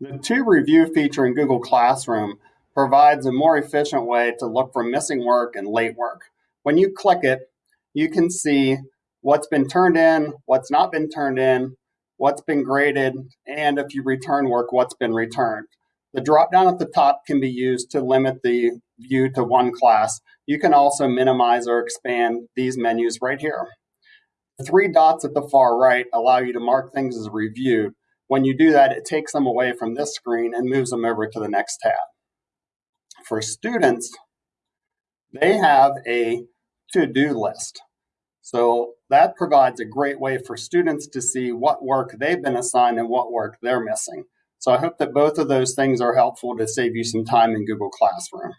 The To Review feature in Google Classroom provides a more efficient way to look for missing work and late work. When you click it, you can see what's been turned in, what's not been turned in, what's been graded, and if you return work, what's been returned. The drop down at the top can be used to limit the view to one class. You can also minimize or expand these menus right here. The three dots at the far right allow you to mark things as reviewed. When you do that, it takes them away from this screen and moves them over to the next tab. For students, they have a to-do list. So that provides a great way for students to see what work they've been assigned and what work they're missing. So I hope that both of those things are helpful to save you some time in Google Classroom.